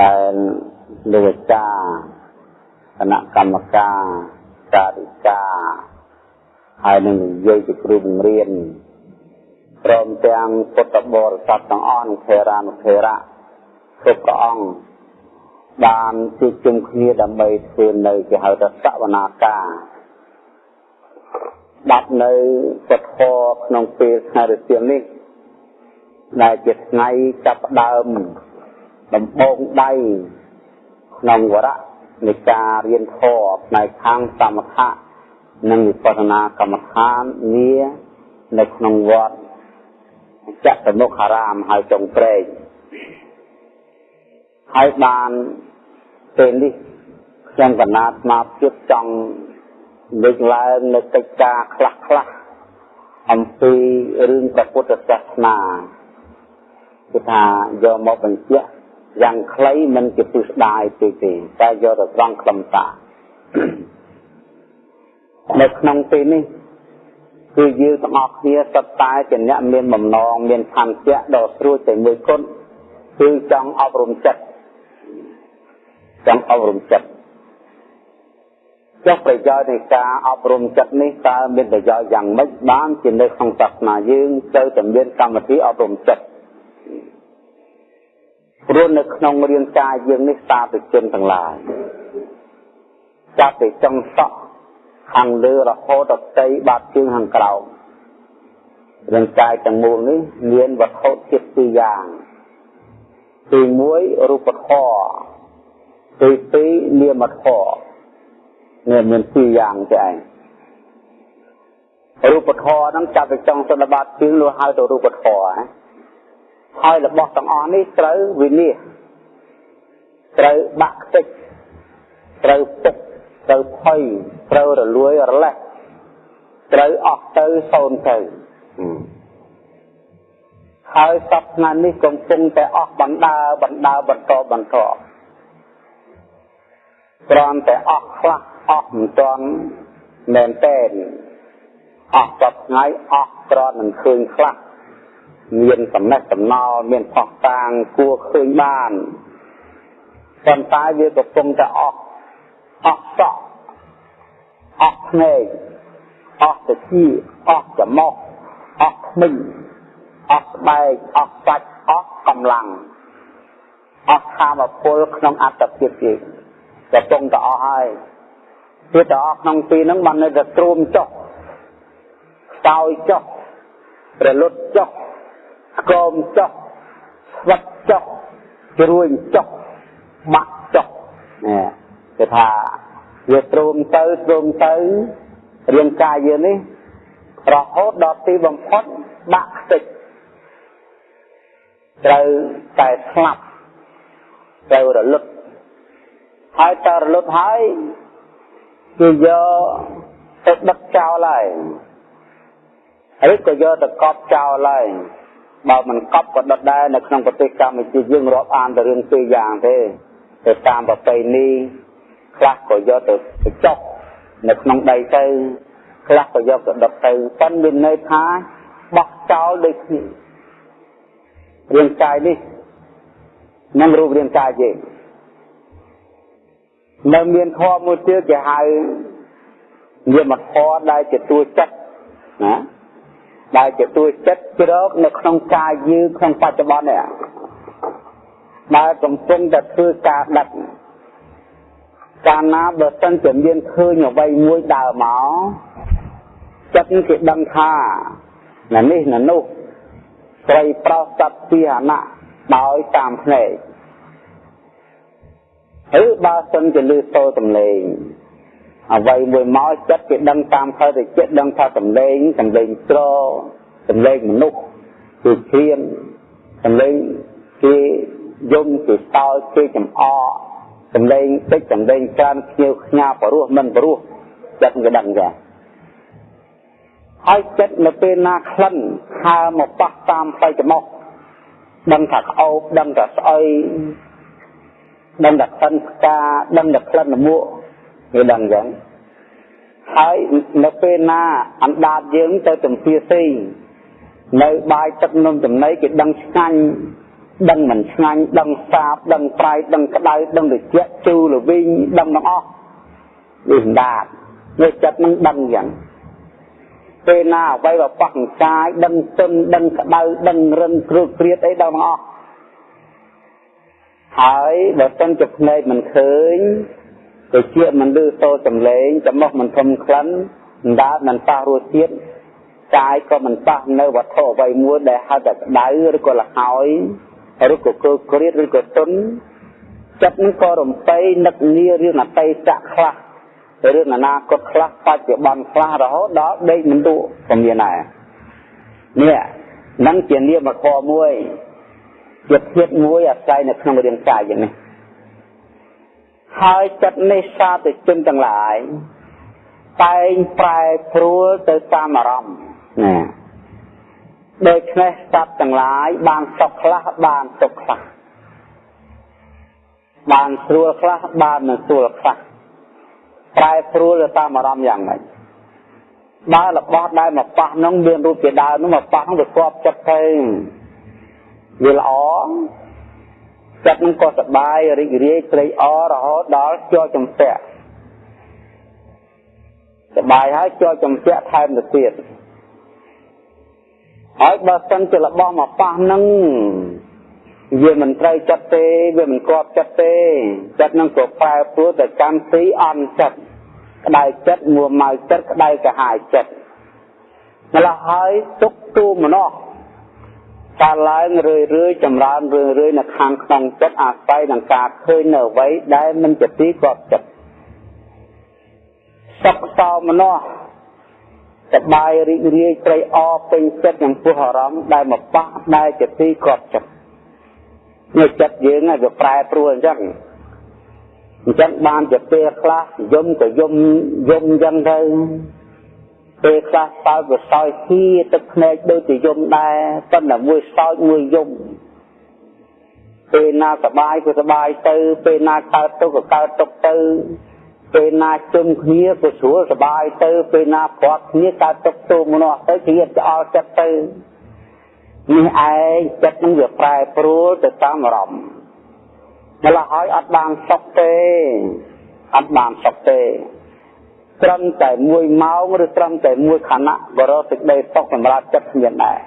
ដែលលោកអាចារ្យគណៈកម្មការការិកាហើយនឹងនិយាយជាគ្រូបង្រៀនព្រមទាំងពុទ្ធបរិស័ទទាំងអស់ខេរានុខេរៈគ្រប់ព្រះអង្គបានជួបជុំគ្នាដើម្បីធ្វើនៅគេហៅថាសវនាការដាប់នៅពុទ្ធក្នុងពេលថ្ងៃរសៀលនេះដែលជាថ្ងៃចាប់ផ្ដើម ដំបូងដៃក្នុងវរៈនៃការរៀនធម៌ផ្នែកខាងសមថៈនិងវិបស្សនាកម្មដ្ឋាននានៅក្នុងវត្តចតុមុខារាមហើយចុងព្រែកហើយបានពេលនេះខ្ញុំកណាត់មកជិតចង់លើកឡើងនៅកិច្ចការខ្លះខ្លះអំពីរឿងព្រះពុទ្ធសាសនាគឺថាយកមកបញ្ជាក់ យ៉ាងខ្លីមិនជាពិស្ដាយទេទេតែយកទៅត្រង់ខ្លឹមសារនៅក្នុងទីនេះគឺយើងទាំងអស់គ្នាសុទ្ធតែជាអ្នកមានបំណងមានឆន្ទៈដ៏ស្រួលតែមួយគត់គឺចង់អប់រំចិត្តចង់អប់រំចិត្តចុះប្រយោជន៍នៃការអប់រំចិត្តនេះតើមានប្រយោជន៍យ៉ាងម៉េចបានជានៅក្នុងសាសនាយើងត្រូវតែមានកម្មវិធីអប់រំចិត្ត ព្រោះនៅក្នុងរាងកាយយើងនេះសាធុជនទាំងឡាយចាប់ពីចុងសក់ខាងលើរហូតដល់ផ្ទៃបាតជើងខាងក្រោមរាងកាយទាំងមូលនេះមានវត្ថុធាតុពីរយ៉ាងទី1រូបធម៌ទី2នាមធម៌នេះមានពីរយ៉ាងទេឯងរូបធម៌ហ្នឹងចាប់ពីចុងសន្និបាតជើងលោកហៅទៅរូបធម៌ណា ហើយរបស់ទាំងអស់នេះត្រូវវិនិច្ឆ័យត្រូវបាក់ខ្ទេចត្រូវពុកត្រូវភ័យត្រូវរលួយរលេះត្រូវអស់ទៅសូន្យទៅហើយសពថ្ងៃនេះកំពុងតែអស់បណ្ដាបណ្ដាបន្តបន្តគ្រាន់តែអស់ខ្លះអស់មិនទាន់មែនតែនអស់សពថ្ងៃអស់គ្រាន់នឹងឃើញខ្លះ មានចំណេះចំណោលមានផុសតាងគួរឃើញបានប៉ុន្តែវាកំពុងតែអស់អស់សក់អស់ភ្នែកអស់ទៅជាអស់ច្រមុះអស់ធ្មេញអស់ស្បែកអស់សាច់អស់កម្លាំងអស់ធម៌ពលក្នុងអត្តភាពជាកំពុងតែអស់ហើយវាតែអស់ក្នុងទីហ្នឹងបាននៅតែទ្រាំចុះខ្សោយចុះរលត់ចុះ ស្គមចុះស្វិតចុះជ្រួញចុះបាក់ចុះនេះគេថាវាទ្រូងទៅទ្រូងទៅរាងកាយយើងនេះរហូតដល់ទីបំផុតបាក់ខ្ទេចត្រូវតែស្លាប់ត្រូវរលត់ហើយតើរលត់ហើយគឺយកទៅដឹកចោលហើយឬក៏យកទៅកប់ចោលហើយ បើមិនកប់ក៏ដុតដែរនៅក្នុងប្រទេសកម្ពុជាយើងរាប់អានតែរឿងពីរយ៉ាងទេទៅតាមប្រពៃណីខ្លះក៏យកទៅបញ្ចុះនៅក្នុងដីទៅខ្លះក៏យកទៅដុតទៅប៉ុន្តែមានន័យថាបោះចោលដូចគ្នារាងកាយនេះនឹងរូបរាងកាយយើងនៅមានធម៌មួយទៀតគេហៅនាមធម៌ដែលជាតួចិត្តណា ដែលជាតួចិត្តជ្រកនៅក្នុងកាយយើងក្នុងបច្ចុប្បន្ននេះដែលកំពុងតែធ្វើការដឹកកាលណាបើសិនជាមានឃើញអ្វីមួយដើរមកចិត្តគេដឹងថាណានេះណានោះត្រីប្រុសសត្វពីអណៈដោយតាមភ្នែកឬបើសិនជាលឺសូរសំឡេង អ្វីមួយមកចិត្តគេដឹងតាមផ្លូវទៅចិត្តដឹងថាសំឡេងសំឡេងត្រសំឡេងមនុស្សគឺឈៀនសំឡេងគេយំគេសោយគេចំអកសំឡេងតិចសំឡេងច្រើនខ្ញៀវខ្ញាបរោះមិនបរោះចិត្តគេដឹងចាហើយចិត្តនៅពេលណាក្លិនហើមកប៉ះតាមផ្លូវច្រមុះដឹងថាក្អោបដឹងថាស្អុយដឹងថាក្លិនផ្កាដឹងថាក្លិនលមួក គេដឹងអញ្ចឹងហើយនៅពេលណាអណ្ដាតយើងទៅទំភាស៊ីនៅបាយទឹកនំចំណីគេដឹងឆ្ងាញ់ដឹងមិនឆ្ងាញ់ដឹងសាបដឹងប្រៃដឹងក្តៅដឹងត្រជាក់ជូរល្វីងដឹងទាំងអស់វាសម្ដាតវាចិត្តនឹងដឹងយ៉ាងពេលណាអ្វីបើប៉ះកាយដឹងទុនដឹងក្តៅដឹងរឹងគ្រោកគ្រៀតអីដឹងទាំងអស់ហើយបើសិនជាភ្នែកមិនឃើញ ទៅជាមិនឮសូរសំឡេងចំមុះមិនធំក្លិនមិនដាតមិនប៉ះរសជាតិកាយក៏មិនប៉ះនៅវត្ថុអ្វីមួយដែលហៅថាក្តៅឬក៏លហើយឬក៏កើក្រៀតឬក៏ទុនចិត្តនឹងក៏រំពៃនឹកងាររឿងអតីតខ្លះរឿងអនាគតខ្លះបច្ចុប្បន្នខ្លះរហូតដល់ដេកមិនទូក៏មានដែរនេះនឹងជានាមធម៌មួយជាភាពមួយអាស្រ័យនៅក្នុងរាងកាយយ៉ាងនេះ ហើយចិត្តនេះសាទៅជនទាំងឡាយតែងប្រែប្រួលទៅតាមអារម្មណ៍ណាដូច្នេះសត្វទាំងឡាយបានសុខខ្លះបានទុក្ខខ្លះបានស្រួលខ្លះបានមិនស្រួលខ្លះប្រែប្រួលទៅតាមអារម្មណ៍យ៉ាងម៉េចបើរបស់ដែលមកប៉ះនោះមានរូបជាដើមនោះមកប៉ះនោះវាគប់ចិត្តទៅវាល្អ ចិត្តនឹងក៏សប្បាយរីករាយត្រេកអររហូតដល់ជាប់ចំពាក់សប្បាយហើយជាប់ចំពាក់ថែមទៅទៀតហើយបើសិនជារបស់មកប៉ះនឹងវាមិនត្រូវចិត្តទេវាមិនគប់ចិត្តទេចិត្តនឹងក៏ប្រែប្រួលទៅកម្មស៊ីអន់ចិត្តក្តៅចិត្តមួម៉ៅចិត្តក្តៅកាហាយចិត្តម្ល៉េះហើយទុកទូមនោះ កើតឡើងរឿយរឿយចម្រើនរឿយរឿយនៅខាងក្នុងចិត្តអាស្រ័យនឹងការឃើញនៅអ្វីដែលមិនជាទីគប់ចិត្តសុខសោមនោះសបាយរីករាយត្រេកអរពេញចិត្តចំពោះអារម្មណ៍ដែលមកប៉ះដែលជាទីគប់ចិត្តនេះចិត្តយើងវាប្រែប្រួលអញ្ចឹងអញ្ចឹងបានជាពេលខ្លះយំក៏យំយំអញ្ចឹងទៅ ពេលខ្លះសើចក៏សើចហៀទឹកភ្នែកដូចជាយំដែរប៉ុន្តែមួយសើចមួយយំពេលណាសบายក៏សบายទៅពេលណាកើតទុកក៏កើតទុកទៅពេលណាជុំគ្នាក៏ស្រួលសบายទៅពេលណាព្រាត់គ្នាកើតទុកទូមនុស្សទៅគ្រាឆ្អល់ចិត្តទៅនេះឯងចិត្តនឹងវាប្រែប្រួលទៅតាមអារម្មណ៍ម្ល៉េះហើយអត់បានសុខទេអត់បានសុខទេ ត្រឹមតែមួយម៉ោងឬត្រឹមតែមួយខណៈបរោសេចក្តីសុខសម្រាប់ចិត្តគ្មានដែរ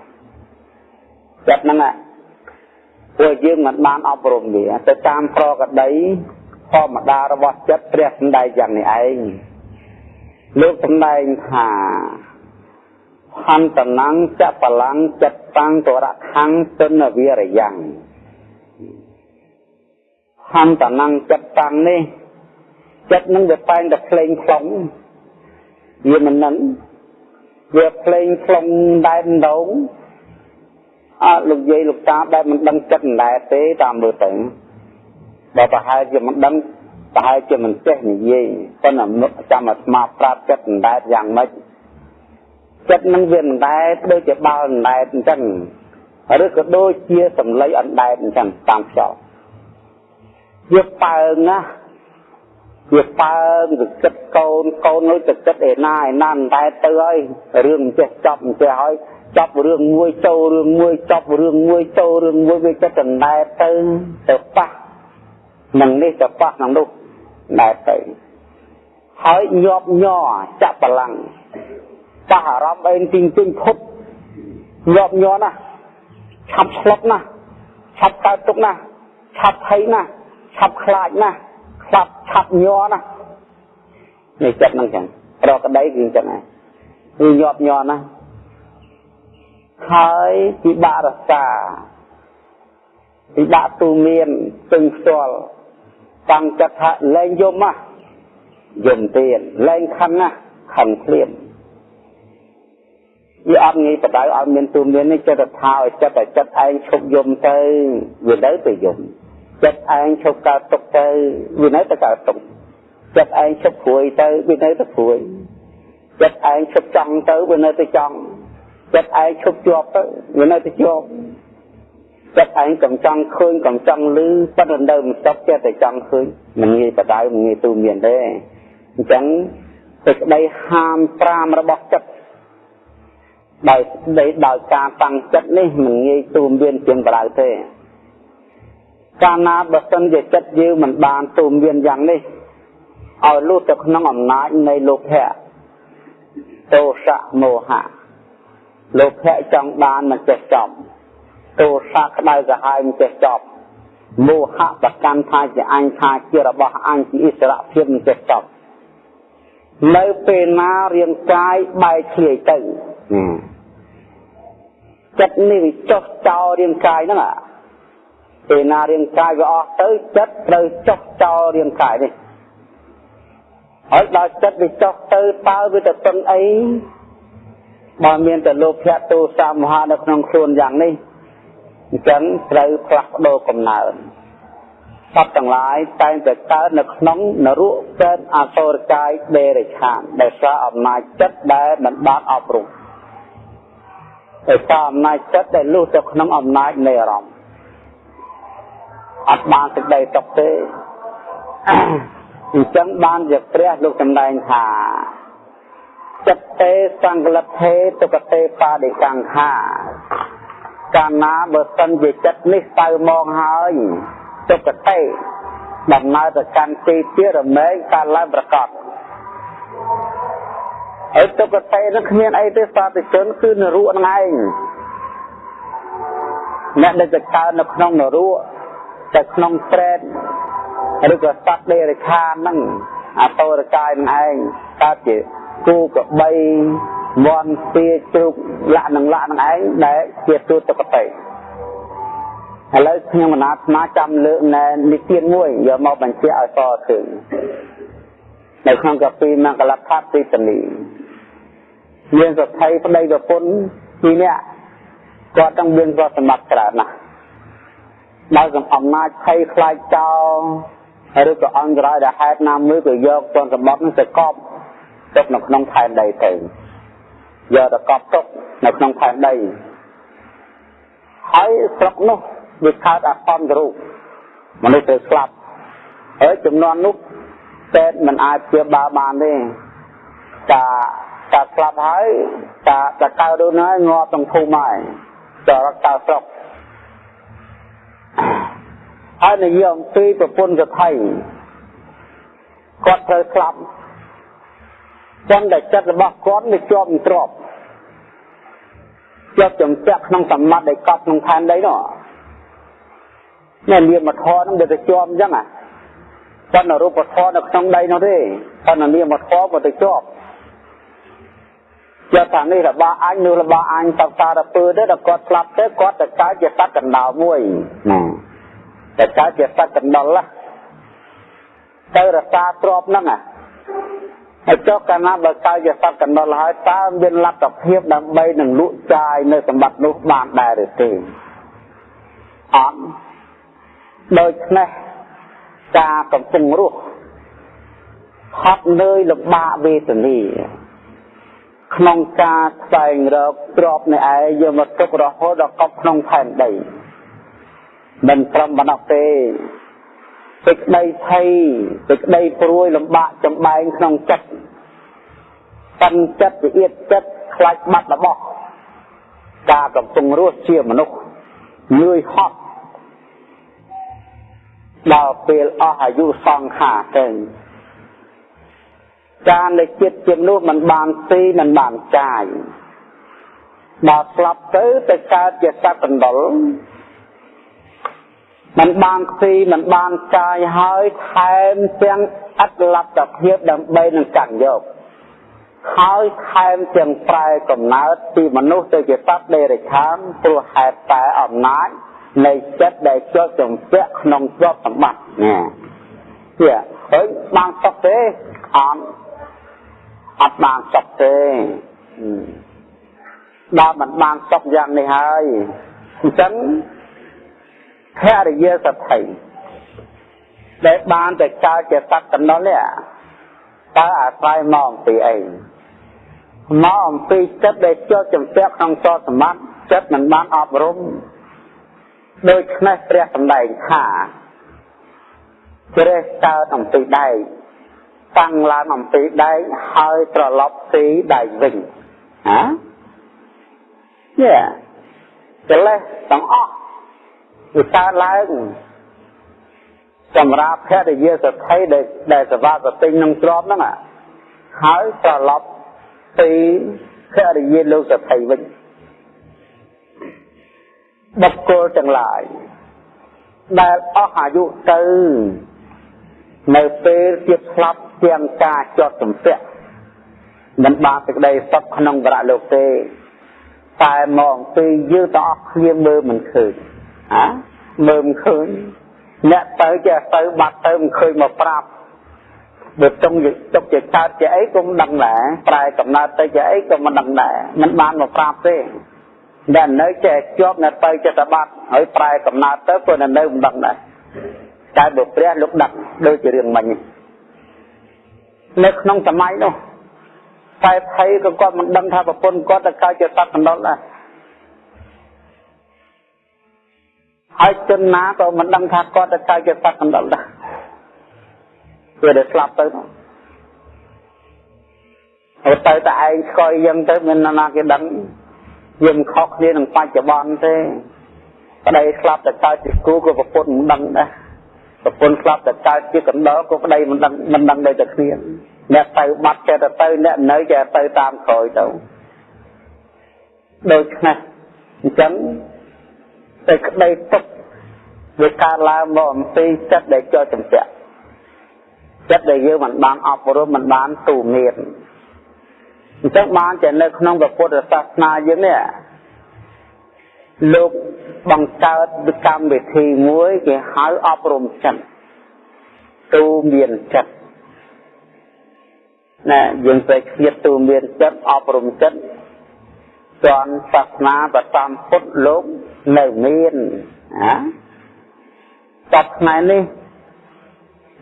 ចិត្តហ្នឹងពួកយើងមិនបានអប់រំវាទៅតាមប្រកដីធម្មតារបស់ចិត្តព្រះសម្ដែងយ៉ាងនេះឯងលោកសម្ដែងថាហន្តណੰចបលាំងចិត្តតាំងទរខੰទនវិរយ៉ាងហន្តណੰចិត្តតាំងនេះចិត្តនឹងវាតែងតែភ្លេងខ្លង វាមិននឹងវាភ្លេងខ្លងដែនដងអើលោកយាយលោកតាដែលមិនដឹងចិត្តមិនដែរទេតាមមើលទៅបើប្រហែលជាមិនដឹងប្រហែលជាមិនចេះនិយាយប៉ុន្តែចាំអាស្មាប្រាប់ចិត្តមិនដែរយ៉ាងម៉េចចិត្តនឹងវាមិនដែរដូចជាបាល់មិនដែរអញ្ចឹងឬក៏ដូចជាសម្លៃអណ្ដែតអញ្ចឹងតាមខ្យល់វាប៉ើងណា វាប៉ើងទៅគិតកូនកូននោះទៅគិតឯណាឯណាតែទៅហើយរឿងមិនចេះចប់មិនចេះហើយចប់រឿងមួយចូលរឿងមួយចប់រឿងមួយចូលរឿងមួយវាចិត្តដណ្ដែតទៅទៅប៉ះនឹងនេះទៅប៉ះនឹងនោះដែរទៅហើយញាប់ញ័រចាក់បលាំងប៉ះអារម្មណ៍អីទីងទីងភុតញាប់ញ័រណាឆាប់ស្លុតណាឆាប់កើតទុកណាឆាប់ភ័យណាឆាប់ខ្លាចណា ឆាប់ឆាប់ញ័រណានេះចិត្តហ្នឹងចឹងប្រកដីគឺចឹងដែរគឺញាប់ញ័រណាហើយពិបាករក្សាពិបាកទូមានពឹងផ្ទាល់តាំងចិត្តថាលែងយំណាយំទៀតលែងខឹងណាខឹងភ្លាមវាអត់ងាយបដៅឲ្យមានទូមាននេះចិត្តថាឲ្យចិត្តឲ្យចិត្តឯងឈប់យំទៅវានៅទៅយំ ចិត្តឯងឈប់កើតទុកទៅវានៅតែកើតទុកចិត្តឯងឈប់ព្រួយទៅវានៅតែព្រួយចិត្តឯងឈប់ចង់ទៅវានៅតែចង់ចិត្តឯងឈប់ជាប់ទៅវានៅតែជាប់ចិត្តឯងកំចង់ឃើញកំចង់ឮប៉ុន្តែនៅមិនស្ទប់ចិត្តតែចង់ឃើញមិនងាយបដៅមិនងាយទូមានទេអញ្ចឹងសេចក្តីហាម5របស់ចិត្តដោយស្ដីដោយការតាំងចិត្តនេះមិនងាយទូមានជាងបដៅទេ កាលណាបើសិនជាចិត្តយើងមិនបានទូមមានយ៉ាងនេះឲ្យលុះទៅក្នុងអំណាចនៃលោភៈទោសៈមោហៈលោភៈចង់បានមិនចេះចប់ទោសៈក្តៅក្រហាយមិនចេះចប់មោហៈប្រកាន់ថាជាអញថាជារបស់អញជាអិសរៈភាពមិនចេះចប់នៅពេលណារាងកាយបែកធ្លាយទៅចិត្តនេះវាចុះចោលរាងកាយហ្នឹងពេ លណារាងកាយវាអស់ទៅចិត្តត្រូវចុះចោលរាងកាយនេះហើយដល់ចិត្តវាចុះទៅតើវាទៅពឹងអីបើមានតែលោភៈទោសៈមហៈនៅក្នុងខ្លួនយ៉ាងនេះអញ្ចឹងត្រូវផ្លាស់ប្ដូរកំណើតសត្វទាំងឡាយតែងតែកើតនៅក្នុងនរកកើតអសូរកាយដេរឆានដោយសារអំណាចចិត្តដែលមិនបានអប់រំដោយសារអំណាចចិត្តដែលលុះទៅក្នុងអំណាចនៃអារម្មណ៍ អត់បានសេចក្តីសុខទេអញ្ចឹងបានជាព្រះលោកសម្ដែងថាចិត្តទេសង្កលភេទុគតេបាដិកង្ខាកាលណាបើសិនជាចិត្តនេះទៅមកហើយទុគតេដំណើរទៅកាន់ទីទៀតរមែងកើតឡើងប្រកបហើយទុគតេនឹងគ្មានអីទេសាធុជនគឺនរុនឹងឯងអ្នកដែលទៅកើតនៅក្នុងនរុ ទៅក្នុងព្រែតឬក៏សត្វដេរខាហ្នឹងអតរកាយនឹងឯងកើតជាគូកបីវ័នទាជ្រូកលៈនឹងលៈនឹងឯងដែលជាទូតកតិឥឡូវខ្ញុំមណាស្មាចាំលើកណែនិទានមួយយកមកបញ្ជាក់ឲ្យតឃើញនៅក្នុងកាពីមកលដ្ឋាទីតនីមានសភ័យប្តីប្រពន្ធពីរនាក់គាត់ទាំងមានគាត់សម្បត្តិច្រើនណាស់ ដោយសំអំណាចភ័យខ្លាចចោលឬក៏អង្គរ៉ាយដែលហេតុណាមួយក៏យកទនសម្បត្តិនឹងទៅកប់ទុកនៅក្នុងផែនដីទៅយកទៅកប់ទុកនៅក្នុងផែនដីហើយស្រុកនោះវាកើតអសន្នរូបមនុស្សទៅស្លាប់ហើយចំនួននោះតែមិនអាចជាបាបានទេតាតាស្លាប់ហើយតាតាកើតដូចហ្នឹងងាប់ក្នុងភូមិហើយចរកតៅស្រុក ហើយនិយាយអំពីប្រពន្ធកថៃគាត់ត្រូវស្លាប់ប៉ុន្តែចិត្តរបស់គាត់វាជាប់ទ្របជាប់ចំពាក់ក្នុងសម្បត្តិដែលកប់ក្នុងឋានដីនោះនេះនាមធម៌នឹងវាទៅជាប់អញ្ចឹងអាប៉ុន្តែរូបធម៌នៅក្នុងដីនោះទេប៉ុន្តែនាមធម៌វាទៅជាប់ យកថានេះរបស់អញនោះរបស់អញតសារពើទៅដល់គាត់ស្លាប់ទៅគាត់ទៅកើតជាសត្វកណ្ដោមួយណាតែកើតជាសត្វកណ្ដុលទៅរសាទ្របហ្នឹងអាហើយចុះកាលណាបើកើតជាសត្វកណ្ដុលហើយតើមានលទ្ធភាពដើម្បីនឹងលក់ចាយនៅសម្បត្តិនោះបានដែរឬទេអត់ដូច្នេះការកំពុងរស់ហត់នឿយលំបាកវេទនា ក្នុងការស្វែងរកទ្រពនៃឯងយកមកទុករហូតដល់កប់ក្នុងផែនដីមិនត្រឹមប៉ុណ្ណោះទេសេចក្តីភ័យសេចក្តីព្រួយលំបាកចំបែងក្នុងចិត្តតាំងចិត្តវិអៀតចិត្តខ្លាចបាត់របស់ការកំពុងរស់ជាមនុស្សញឿយហត់ដល់ពេលអស់អាយុសង្ខារទៅ ការនៃចិត្តជាមនុស្សមិនបានទីមិនបានចាយដល់ស្លាប់ទៅទៅកើតជាសត្វកណ្ដុរมันបានខ្ទីมันបានកាយហើយថែមទាំងអត្តលទ្ធភាពដើម្បីនឹងកាន់យកហើយថែមទាំងប្រែកំណើតពីមនុស្សទៅជាសត្វដេរឆានព្រោះហេតុតែអំណាចនៃចិត្តដែលជាប់ចំពាក់ក្នុងទ្រព្យសម្បត្តិនេះជាហើយបានសុខទេអត់ អត់បានសុខទេដល់មិនបានសុខយ៉ាងនេះហើយអញ្ចឹងភរិយាសទ្ធិដែលបានតែកើតជាសត្វកណ្ដុលនេះតើអាស្រ័យមកអំពីអីមកអំពីចិត្តដែលជាប់ចំពាក់ក្នុងសតសម្បត្តិចិត្តមិនបានអប់រំដូច្នេះព្រះសម្ដែងថាជ្រេះកើតអំពីដែក តាំងឡើងអំពីដែកហើយត្រឡប់ទីដែកវិញហាយេកិលេសទាំងអស់វាកើតឡើងសម្រាប់ភរិយាសទ្ធិដែលដែលសវាសតិញនឹងទ្របហ្នឹងហើយត្រឡប់ពីភរិយាលោកសទ្ធិវិញបុគ្គលទាំងឡាយដែលអស់អាយុទៅនៅពេលទៀតស្លាប់ ទាំងការជាប់ជំពាក់មិនបានសេចក្តីសុខក្នុងវរៈលោកទេតែមកពីយើងទាំងអស់គ្នាមើលមិនឃើញហាមើលមិនឃើញអ្នកទៅចេះទៅបាត់ទៅមិនឃើញមកប្រាប់បើចង់ទុកជាកើតជាអីក៏មិនដឹងដែរប្រែកំណើតទៅជាអីក៏មិនដឹងដែរមិនបានមកប្រាប់ទេដែលនៅចេះជាប់នៅទៅចិត្តបាត់ហើយប្រែកំណើតទៅព្រោះនៅមិនដឹងដែរតែបើព្រះលោកដឹកដូចជារឿងមិញនៅ ក្នុងសម័យនោះតែថៃក៏គាត់មិនដឹងថាប្រពន្ធគាត់ទៅកើតជាសត្វកណ្ដុរដែរហើយជនណាក៏មិនដឹងថាគាត់ទៅកើតជាសត្វកណ្ដុរដែរវាតែស្លាប់ទៅហើយទៅតែឯងស្គាល់យ៉ាងទៅមានណាគេដឹងយើងខុសគ្នានឹងបច្ចុប្បន្នទេប្តីស្លាប់តែកើតជាគូក៏ប្រពន្ធមិនដឹងដែរ ប្រពន្ធស្លាប់តែកើតជាកណ្ដុរក៏ប្តីមិនដឹងមិនដឹងដូចតែគ្នាអ្នកទៅបាត់ចេះតែទៅអ្នកនៅចេះទៅតាមក្រោយទៅដូច្នេះអញ្ចឹងតែក្តីទុកវាកើតឡើងមកអំពីចិត្តដែលចូលចំពាក់ចិត្តដែលយើងមិនបានអប់រំមិនបានទូមានអញ្ចឹងបានតែនៅក្នុងពុទ្ធសាសនាយើងនេះលោក បង្កើតកម្មវិធីមួយគេហៅអប់រំចិត្តទូមានចិត្តណាយើងត្រូវឃ្លាតទូមានចិត្តអប់រំចិត្តចន់សាសនាប្រតាមពុទ្ធលោកនៅមានណាសពថ្ងៃនេះ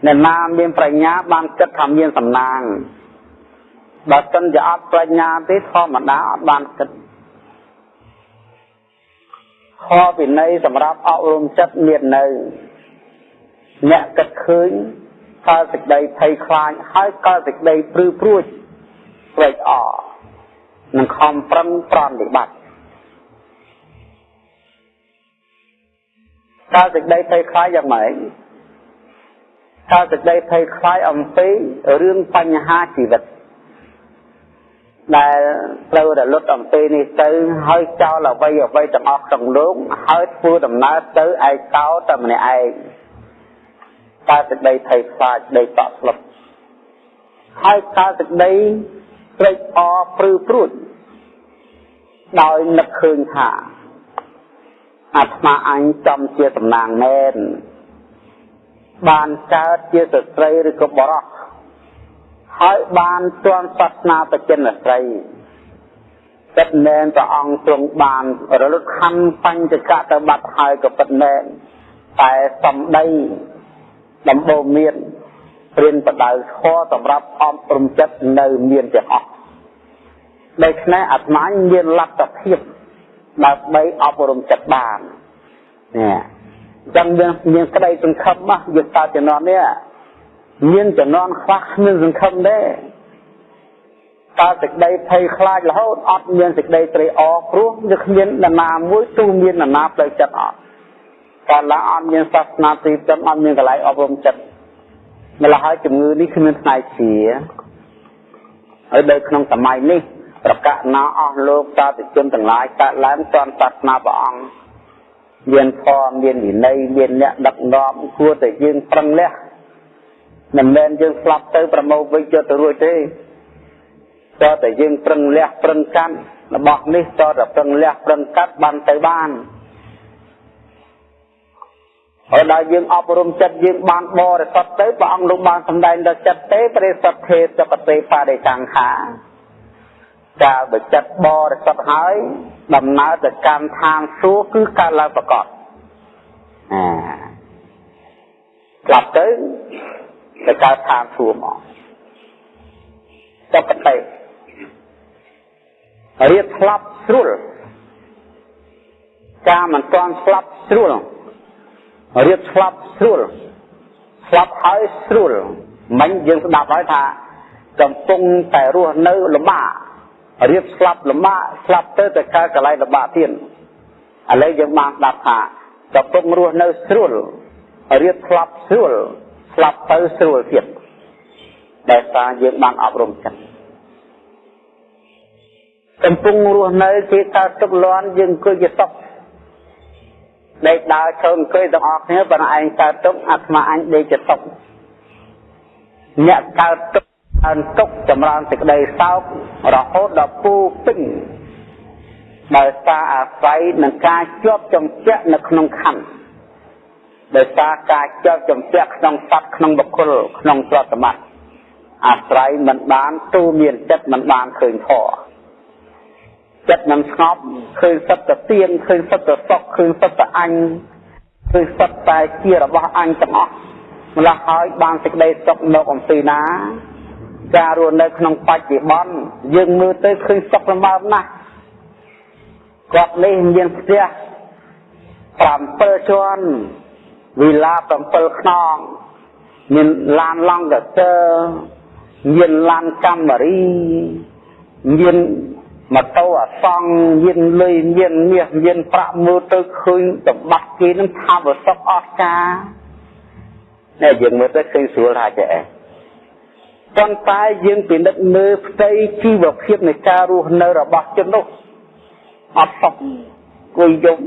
អ្នកណាមានប្រាជ្ញាបានគិតថាមានសំណាងបើមិនជាអត់ប្រាជ្ញាទេធម្មតាអត់បានគិត ខវិន័យសម្រាប់អប់រំចិត្តមាននៅអ្នកគិតឃើញកើតសេចក្តីភ័យខ្លាចហើយកើតសេចក្តីព្រឺព្រួចត្រេកអរនឹងខំប្រឹងប្រន់វិបត្តិកើតសេចក្តីភ័យខ្លាចយ៉ាងម៉េចកើតសេចក្តីភ័យខ្លាចអំពីរឿងបញ្ហាជីវិត ដែលត្រូវរលត់អំពីនេះទៅហើយចោលអ្វីអ្វីទាំងអស់ក្នុងលោកហើយធ្វើដំណើរទៅឯកោតែម្នាក់ឯងកើតសេចក្តីភ័យខ្លាចដីតក់ស្លុបហើយកើតសេចក្តីត្រេកអរព្រឺព្រួចដោយនឹកឃើញថាអាត្មាអញចំជាតំណាងមែនបានកើតជាស្ត្រីឬក៏បរោះ ហើយបានជន់សាសនាបច្ចិនស្រីពិតមែនព្រះអង្គទ្រង់បានរលត់ខណ្ឌបញ្ចកៈទៅបាត់ហើយក៏ពិតមែនតែសំដីដំបូងមានព្រានបដៅខសម្រាប់អប់រំចិត្តនៅមានទាំងអស់ដូច្នេះអាត្មាមានលទ្ធភាពដើម្បីអប់រំចិត្តបាននេះអញ្ចឹងយើងមានក្តីសង្ឃឹមណាយកតើជំនាន់នេះ មានជំនាន់ខ្វះគ្មានសង្ឃឹមទេតើសេចក្តីភ័យខ្លាចរហូតអត់មានសេចក្តីត្រេកអរព្រោះវាគ្មាននរណាមួយទូមាននរណាផ្លូវចិត្តអត់កាលណាអត់មានសាសនាទីផ្ទឹមអត់មានកន្លែងអប់រំចិត្តម្ល៉េះហើយជំងឺនេះគ្មានផ្នែកជាហើយនៅក្នុងសម័យនេះប្រកាសណាអស់លោកសាធុជនទាំងឡាយកើតឡើងទាន់សាសនាព្រះអង្គមានធម៌មានវិន័យមានអ្នកដឹកនាំគួរតែយើងប្រឹងលះ មិនមែនយើងស្លាប់ទៅប្រមោវិញយកទៅរួចទេតើតែយើងប្រឹងលះប្រឹងកាន់របស់នេះតើតែប្រឹងលះប្រឹងកាត់បានទៅបានហើយដល់យើងអប់រំចិត្តយើងបានបរិសុទ្ធទៅព្រះអង្គលោកបានសម្ដែងដល់ចិត្តទេបរិសុទ្ធទេសកទេបរិកង្ខាកាលបើចិត្តបរិសុទ្ធហើយដំណើរទៅកម្មឋានសួគ៌គឺកើតឡើងប្រកបអាស្លាប់ទៅទៅ កើតឋានសួគ៌មកសកទេរៀបស្លាប់ស្រួលការមិនទាន់ស្លាប់ស្រួលរៀបស្លាប់ស្រួលស្លាប់ហើយស្រួលមិញយើងស្ដាប់ហើយថា កំពុងតែរស់នៅលំបាករៀបស្លាប់លំបាកស្លាប់ទៅទៅកើតកន្លែងលំបាកទៀតឥឡូវយើងបានស្ដាប់ថាកំពុងរស់នៅស្រួលរៀបស្លាប់ស្រួល ស្លាប់ទៅស្រួលទៀតដែលសារយើងបានអប់រំចិត្តកំពុងរស់នៅគេកើតទុកលន់យើងអង្គុយជាសុខដេកដើរឈរអង្គុយទាំងអស់គ្នាប៉ុន្តែឯងកើតទុកអាត្មាអញដេកជាសុខអ្នកកើតទុកអើនទុកចម្រើនសេចក្តីសោករហូតដល់ពូពេញដោយសារអាស្រ័យនឹងការជាប់ចំពាក់នៅក្នុងខណ្ឌ ដោយសារការជាប់ចំពាក់ក្នុងសត្វក្នុងបុគ្គលក្នុងទ្រព្យសម្បត្តិអាស្រ័យមិនបានទូមានចិត្តមិនបានឃើញធម៌ចិត្តមិនស្ងប់ឃើញសត្វតែទៀងឃើញសត្វតែសុខឃើញសត្វតែអញឃើញសត្វតែជារបស់អញទាំងអស់ម្ល៉េះហើយបានសេចក្តីសុខនៅអំពីណាការរស់នៅក្នុងបច្ចុប្បន្នយើងមើលទៅឃើញសុខលំបើណាស់គាត់នេះមានផ្ទះ7ជាន់ វិឡា7ខ្នងមានឡានឡង់កទ័រមានឡានកាមេរីមានម៉ូតូអសង្ឃមានលុយមានមាសមានប្រាក់មើលទៅឃើញសម្បត្តិគេនឹងថាវសុខអស្ចារ្យតែយើងមើលទៅឃើញស្រួលថាចេះប៉ុន្តែយើងពិនិត្យមើលផ្ទៃជីវភាពនៃការរស់នៅរបស់ជននោះអត់សុខគួយយំ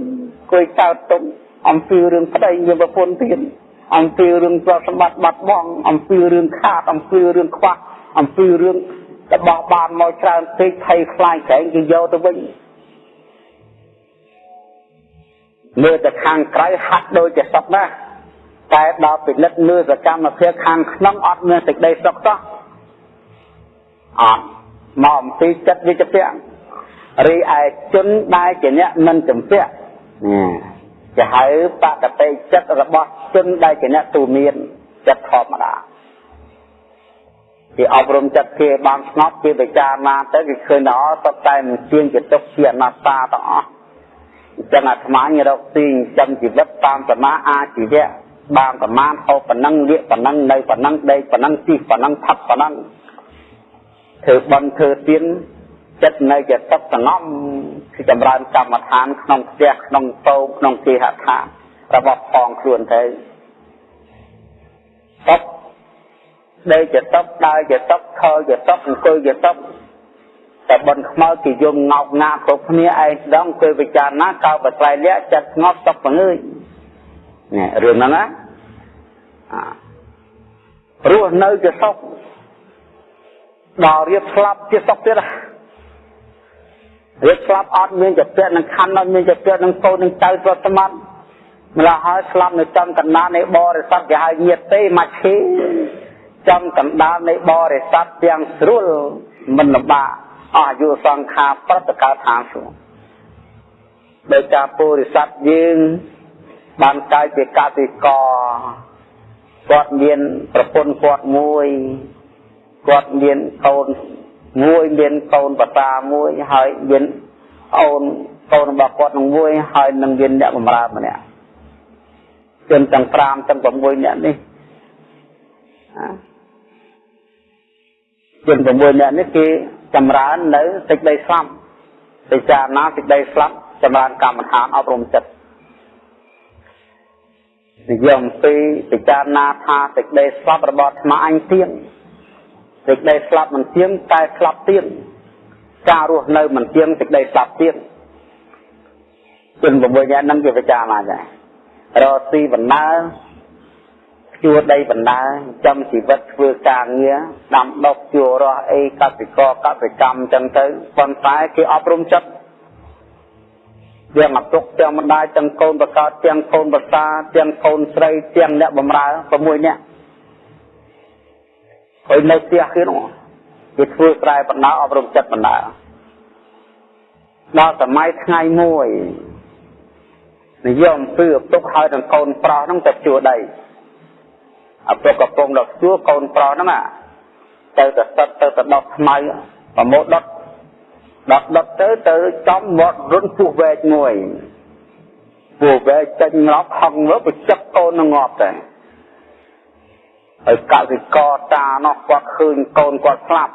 គួយកើតទុក អំពីរឿងប្តីមានប្រពន្ធទៀតអំពីរឿងទ្រព្យសម្បត្តិបាត់បង់អំពីរឿងខាតអំពីរឿងខ្វះអំពីរឿងរបស់បានមកច្រើនពេកភ័យខ្លាចក្រែងគេយកទៅវិញមើលទៅខាងក្រៅហាក់ដូចជាសុខណាស់តែដល់ពិនិត្យមើលសកម្មភាពខាងក្នុងអត់មានសេចក្តីសុខសោះអត់មកអំពីចិត្តវិជ្ជារីឯជនដែលជាអ្នកមិនចម្ពាក់ ជាហៅបកតិចិត្តរបស់ជនដែលជាអ្នកទូមានចិត្តធម្មតាគេអប់រំចិត្តគេបានស្ងប់គេពិចារណាទៅគេឃើញថាអត់តែមិនជាងជាទុកជាអនត្តាទាំងអស់អញ្ចឹងអាត្មាញរកទីចិញ្ចឹមជីវិតតាមសមាអាជីវៈបានប្រមាណហូបប៉ុណ្ណឹងលៀកប៉ុណ្ណឹងនៅប៉ុណ្ណឹងដេកប៉ុណ្ណឹងជិះប៉ុណ្ណឹងផឹកប៉ុណ្ណឹងធ្វើបន់ធ្វើទៀន ចិត្តនៅជាទឹកសងំគឺចម្រើនកម្មដ្ឋានក្នុងផ្ទះក្នុងតោក្នុងគេហដ្ឋានរបស់ផងខ្លួនទៅទុកដេកជាទុកដើរជាទុកខលជាទុកអង្គុយជាទុកតែបនខ្មោចគេយំងោកងាគ្រប់គ្នាឯងដងគឺពិចារណាកោបត្រៃលៈចិត្តស្ងប់ទុកបង្ងើយនេះរឿងហ្នឹងណារស់នៅជាសុខដល់រៀបស្លាប់ជាសុខទៀតរៀ បស្លាប់អត់មានចិត្តនឹងខណ្ឌអត់មានចិត្តនឹងកូននឹងចៅប្រតិមត្តម្ល៉េះហើយស្លាប់នៅចំកណ្ដាលនៃបរិស័ទគេហៅញាតទេមកឈីចំកណ្ដាលនៃបរិស័ទទាំងស្រួលមិនលំបាកអស់អាយុសង្ខារប្រតកើតឋានសួគ៌ដោយការពុរិស័ទយើងបានកើតជាកសិករគាត់មានប្រពន្ធគាត់មួយគាត់មានកូន មួយមានកូនបតាមួយហើយមានអូនកូនរបស់គាត់នឹងមួយហើយនឹងមានអ្នកបម្រើម្នាក់ជនទាំង5ទាំង6នាក់នេះជន6នាក់នេះគេចម្រើននៅសេចក្តីស្លាប់ពិចារណាសេចក្តីស្លាប់ចម្រើនកម្មដ្ឋានអប់រំចិត្តនិយមពីពិចារណាថាសេចក្តីស្លាប់របស់អាត្មាអញទៀង សេចក្តីស្លាប់មិនទៀងតែស្លាប់ទៀងការរស់នៅមិនទៀងសេចក្តីស្លាប់ទៀងជន6នាក់ហ្នឹងគេពិចារណាដែររកស៊ីបណ្ដើជួដីបណ្ដើចំជីវិតធ្វើការងារដាំដុះជួរស់អីកសិករកសិកម្មអញ្ចឹងទៅប៉ុន្តែគេអប់រំចិត្តទាំងអពុកទាំងម្ដាយទាំងកូនប្រកបទាំងកូនប្រសាទាំងកូនស្រីទាំងអ្នកបម្រើ6នាក់ ហើយនៅផ្ទះគេនោះគេធ្វើស្រែបណ្ដាអប់រំចិត្តបណ្ដាដល់សម័យថ្ងៃមួយនិយមពឺឪពុកហើយនឹងកូនប្រុសហ្នឹងទៅជួដីឪពុកកំពុងដល់ជួកូនប្រុសហ្នឹងទៅទៅសិតទៅទៅដុតស្មៅប្រមោដុតដុតដុតទៅទៅចំមាត់រុនពោះវែកមួយពោះវែកចេញងាប់ហឹងមើលបិចឹកកូននឹងងាប់តែ ហើយកសិករតានោះគាត់ឃើញកូនគាត់ស្លាប់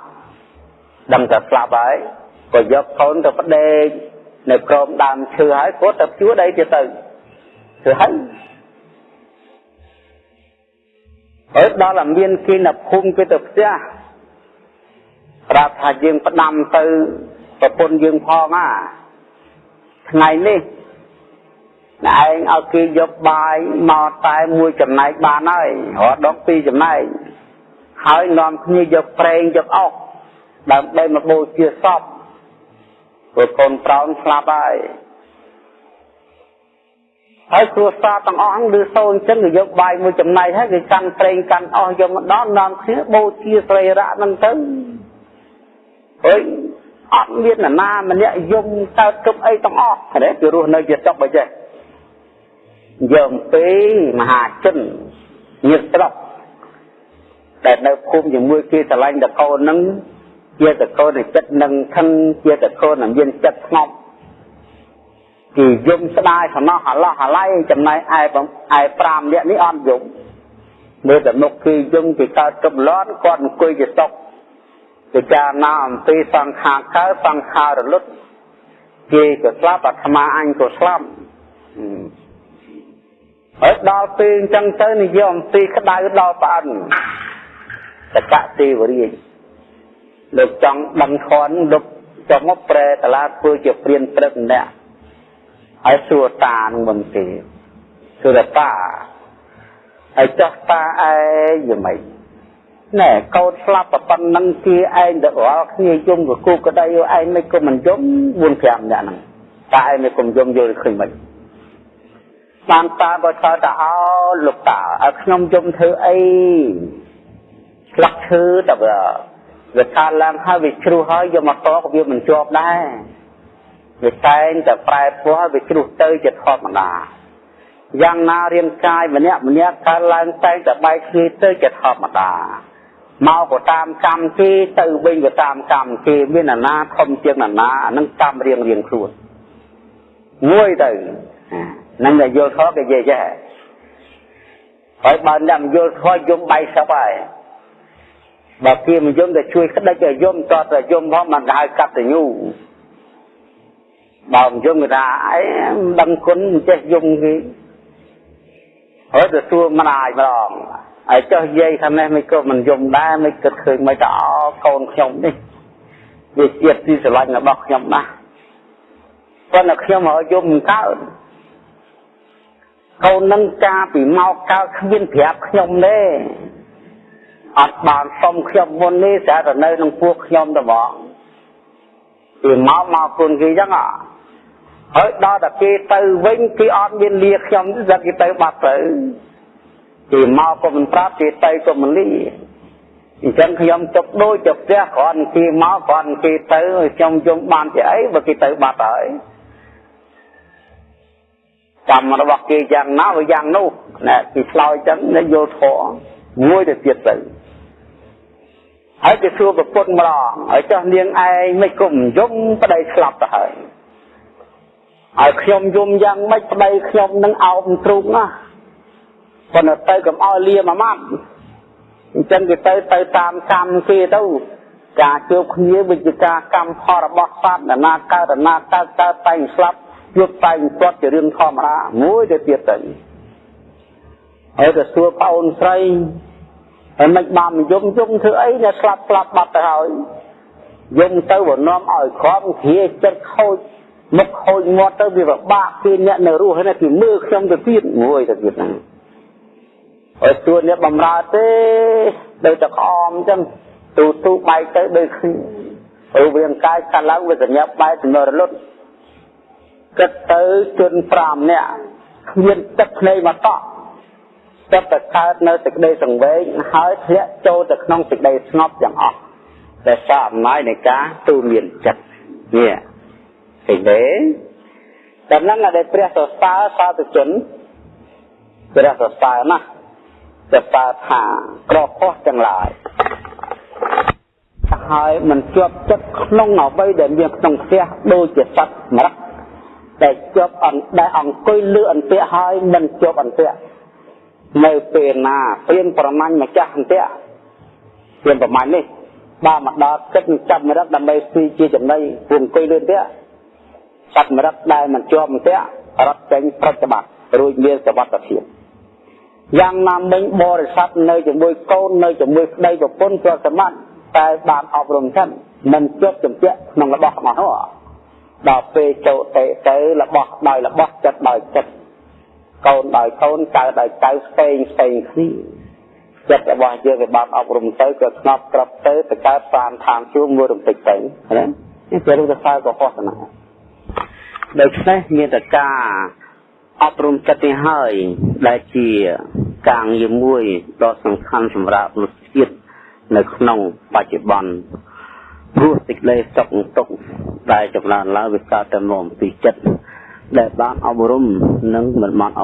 ដឹងតែស្លាប់ហើយក៏យកកូនទៅប្តេកនៅក្រោមដើមឈើហើយគាត់ទៅជួដីទៀតទៅធ្វើហើយហើយដល់តែមានគេនៅភូមិគេទៅផ្ទះប្រាប់ថាយើងផ្ដាំទៅប្រពន្ធយើងផងណាថ្ងៃនេះ ឯងឲ្យគេយកបាយមកតែមួយចំណែកបានហើយរត់ដងពីរចំណែកហើយនាំគ្នាយកប្រេងយកអុកដើម្បីមកបូជាសពព្រោះកូនប្រោនស្លាប់ហើយហើយគ្រួសារទាំងអស់ហ្នឹងឮសូរអញ្ចឹងគេយកបាយមួយចំណែកហើយគេកាន់ប្រេងកាន់អស់យកមកដល់នាំគ្នាបូជាស្រីរៈហ្នឹងទៅអើយអត់មាននរណាម្នាក់យំកើតគប់អីទាំងអស់ទេគេរស់នៅជាសុខបើចេះ យើងពីមហាជនញាតិស្រុកដែលនៅភូមិជាមួយគេឆ្លាញ់តកូនហ្នឹងជាតកូននៃចិត្តនឹងខឹងជាតកូនដែលមានចិត្តស្ងប់គេយំស្ដាយសំណោះអាឡោះអាឡៃចំណែកឯឯ5នាក់នេះអត់យំមើលតែមុខគេយំគេកើតកុំលន់គាត់អង្គុយជាសុខពិចារណាអំពីសង្ខារកើតសង្ខាររលត់គេក៏ស្លាប់អាត្មាអញក៏ស្លាប់ ហើយដល់ពេលអញ្ចឹងទៅនិយាយអំពីក្តៅដល់ប្រអិនតកទេវរាជលោកចង់ដឹងខនលោកចង់មកប្រែតឡាធ្វើជាព្រានព្រឹកម្នាក់ហើយសួរតានឹងមិនទេសួរតាហើយចោះតាឯងយ៉ាងម៉េចណែកោតស្លាប់ប៉ុណ្ណឹងគេឯងទៅរាល់គ្នាយំកគូក្តីឯងមិនក៏មិនយំ4 5នាក់ហ្នឹងតាឯងមិនគុំយំយល់ឃើញមិន បានតាបើឆ្លើយថាអោលោកតាឲ្យខ្ញុំយំធ្វើអីស្លាក់ឈើតែវាថាឡើងហើយវាជ្រុះហើយយកមកតក៏វាមិនជាប់ដែរវាតែងតែប្រែពណ៌វាជ្រុះទៅជាធម្មតាយ៉ាងណារាងកាយម្នាក់ម្នាក់កើតឡើងតែងតែបែកគ្នាទៅជាធម្មតាមកក៏តាមកម្មគេទៅវិញក៏តាមកម្មគេមានអាណាធំជាងអាណាអានឹងកម្មរៀងរៀងខ្លួនមួយទៅ នឹងតែយល់ខុសគេនិយាយចេះហើយបើអ្នកមិនយល់ខុសយំបាយសពហើយបើគេមិនយំតែជួយក្តិចឲ្យយំតតែយំផងមិនហៅកតញ្ញូបើមិនយំគេថាអីមិនដឹងគុណមិនចេះយំគេហើយទៅសួរម្ដាយម្ដងហើយចុះយាយថានេះមិនក៏មិនយំដែរមិនគិតឃើញមិនទៅអកូនខ្ញុំនេះវាជាតិទីស្រឡាញ់របស់ខ្ញុំណាស់ប៉ុន្តែខ្ញុំឲ្យយំមិនកើត កូននឹងការពីមកកើតគ្មានប្រាប់ខ្ញុំទេអត់បានសុំខ្ញុំមុននេះតែតែនៅនឹងពួកខ្ញុំទៅបងពីមកមកគុណគេចឹងអហើយដល់តែគេទៅវិញគេអត់មានលាខ្ញុំទេគេទៅបាត់ទៅគេមកក៏មិនប្រាប់គេទៅក៏មិនលាអញ្ចឹងខ្ញុំចុកដូចទៅផ្ទះគ្រាន់គេមកគ្រាន់គេទៅខ្ញុំយំបានជាអីបើគេទៅបាត់ហើយ កម្មរបស់គេយ៉ាងណាវាយ៉ាងនោះណែគេឆ្លោយចឹងនៅយល់ធម៌មួយទៅទៀតទៅហើយគេសួរប្រពន្ធម្ដងហើយចោះនាងឯងមិនគុំយំប្តីស្លាប់ទៅហើយហើយខ្ញុំយំយ៉ាងម៉េចប្តីខ្ញុំនឹងអោបទ្រូងណាប៉ុន្តែទៅកំអោលាមួយម៉ាត់អញ្ចឹងគេទៅទៅតាមកម្មគេទៅការជួបគ្នាវិជ្ជាការកម្មផលរបស់សត្វណាកើតណាកើតកើតតែស្លាប់ ជួបតែទាត់ជារឿងធម្មតាមួយទៅទៀតទៅហើយទៅសួរប្អូនស្រីហើយមិនបានយំយំធ្វើអីអ្នកស្លាប់ស្លាប់បាត់ទៅហើយយំទៅវានាំឲ្យក្រំគ្រាចិត្តខូចមុខខូចមាត់ទៅវាពិបាកពីអ្នកនៅរស់ហ្នឹងគឺមើលខ្ញុំទៅទៀតមួយទៅទៀតហ្នឹងហើយទួអ្នកបំរើទេដូចតែក្អមអញ្ចឹងទូទូបែកទៅដូចគ្នារូបរាងកាយកាត់ឡើងវាសញ្ញាបែកចំណរលត់ គិតទៅជន់5នាក់គ្មានទឹកភ្នែកមកតក់ចិត្តតែកើតនៅសេចក្តីសង្វេគហើយធ្លាក់ចូលទៅក្នុងសេចក្តីស្ងប់ទាំងអស់ដែលសារអំណាចនៃការទូមានចិត្តនេះឃើញទេដំណឹងដែលព្រះសរសើរសាធុជនព្រះសរសើរណាស់សរសើរថាក្រខុសទាំងឡាយហើយមិនជាប់ចិត្តក្នុងអ្វីដែលមានក្នុងផ្ទះដូចជាសត្វមរៈដែ លជាប់អនដែលអង្គុយលើអន្ទាក់ហើយមិនជាប់អន្ទាក់នៅពេលណាព្រៀនប្រមាញ់ម្ចាស់អន្ទាក់ព្រៀនប្រមាញ់នេះបើមកដល់ចិត្តនឹងចាប់មរឹកដើម្បីស៊ីជាចំណីពួកអង្គុយលើអន្ទាក់សត្វមរឹកដែលមិនជាប់អន្ទាក់រត់ចេញប្រតិបត្តិរួចមានសវត្ថភាពយ៉ាងណាមិញបរិស័ទនៅជាមួយកូននៅជាមួយប្តីប្រពន្ធជាប់សម្បត្តិតែបានអប់រំចឹងមិនជាប់ជំពាក់ក្នុងរបស់របស់នោះ ដល់ពេលចូលទៅទៅរបស់ដោយរបស់ចិត្តដោយចិត្តកូនដោយកូនចៅដោយចៅស្ពេងស្ពេងគ្នាចិត្តរបស់យើងវាបានអប់រំទៅក៏ស្ងប់ក្របទៅទៅកើតបានឋានជួងមួយរំពេចទៅណានេះជារូបសើក៏ហោះណាដូច្នេះមានតការអប់រំចិត្តនេះហើយដែលជាការងារមួយដ៏សំខាន់សម្រាប់មនុស្សជាតិនៅក្នុងបច្ចុប្បន្ន ព្រោះសេចក្តីសុខទុក្ខដែលចម្រើនឡើងវាកើតតែមកពីចិត្តដែលបានអប់រំនិងមិនបានអ